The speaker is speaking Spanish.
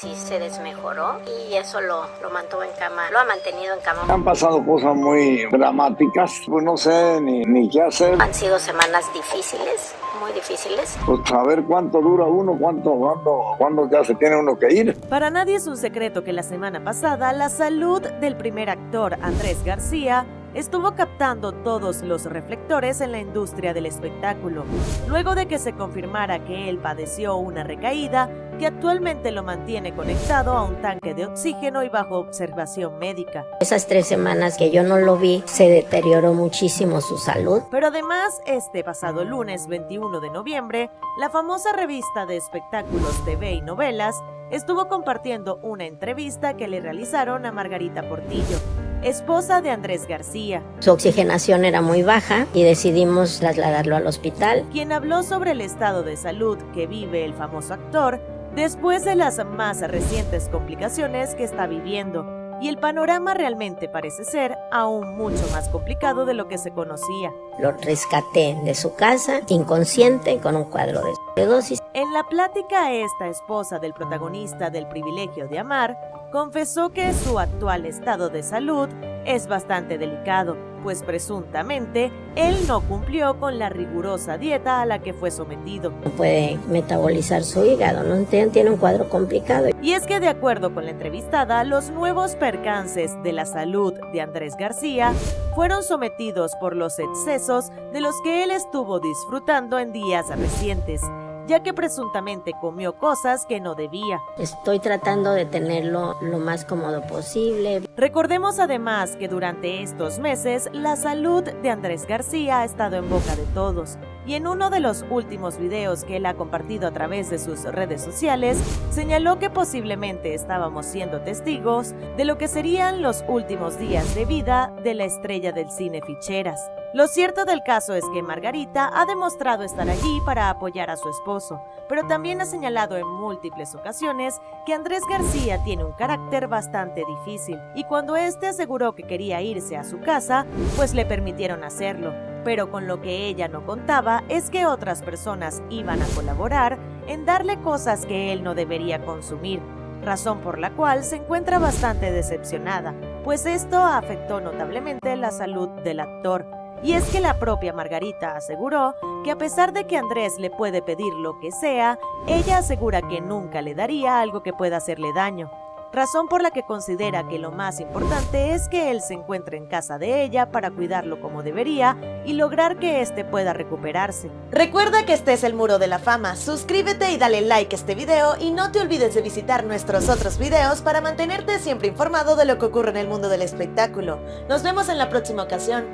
Sí se desmejoró y eso lo, lo mantuvo en cama, lo ha mantenido en cama. Han pasado cosas muy dramáticas, pues no sé ni, ni qué hacer. Han sido semanas difíciles, muy difíciles. Pues saber cuánto dura uno, cuánto, cuánto, cuándo ya se tiene uno que ir. Para nadie es un secreto que la semana pasada la salud del primer actor Andrés García estuvo captando todos los reflectores en la industria del espectáculo, luego de que se confirmara que él padeció una recaída que actualmente lo mantiene conectado a un tanque de oxígeno y bajo observación médica. Esas tres semanas que yo no lo vi, se deterioró muchísimo su salud. Pero además, este pasado lunes 21 de noviembre, la famosa revista de espectáculos TV y novelas estuvo compartiendo una entrevista que le realizaron a Margarita Portillo, esposa de Andrés García. Su oxigenación era muy baja y decidimos trasladarlo al hospital. Quien habló sobre el estado de salud que vive el famoso actor después de las más recientes complicaciones que está viviendo. Y el panorama realmente parece ser aún mucho más complicado de lo que se conocía. Lo rescaté de su casa, inconsciente, con un cuadro de dosis. En la plática, esta esposa del protagonista del privilegio de amar confesó que su actual estado de salud es bastante delicado, pues presuntamente él no cumplió con la rigurosa dieta a la que fue sometido. No puede metabolizar su hígado, ¿no? tiene un cuadro complicado. Y es que de acuerdo con la entrevistada, los nuevos percances de la salud de Andrés García fueron sometidos por los excesos de los que él estuvo disfrutando en días recientes ya que presuntamente comió cosas que no debía. Estoy tratando de tenerlo lo más cómodo posible. Recordemos además que durante estos meses la salud de Andrés García ha estado en boca de todos y en uno de los últimos videos que él ha compartido a través de sus redes sociales, señaló que posiblemente estábamos siendo testigos de lo que serían los últimos días de vida de la estrella del cine Ficheras. Lo cierto del caso es que Margarita ha demostrado estar allí para apoyar a su esposo, pero también ha señalado en múltiples ocasiones que Andrés García tiene un carácter bastante difícil y cuando éste aseguró que quería irse a su casa, pues le permitieron hacerlo. Pero con lo que ella no contaba es que otras personas iban a colaborar en darle cosas que él no debería consumir, razón por la cual se encuentra bastante decepcionada, pues esto afectó notablemente la salud del actor. Y es que la propia Margarita aseguró que a pesar de que Andrés le puede pedir lo que sea, ella asegura que nunca le daría algo que pueda hacerle daño, razón por la que considera que lo más importante es que él se encuentre en casa de ella para cuidarlo como debería y lograr que éste pueda recuperarse. Recuerda que este es el Muro de la Fama, suscríbete y dale like a este video y no te olvides de visitar nuestros otros videos para mantenerte siempre informado de lo que ocurre en el mundo del espectáculo. Nos vemos en la próxima ocasión.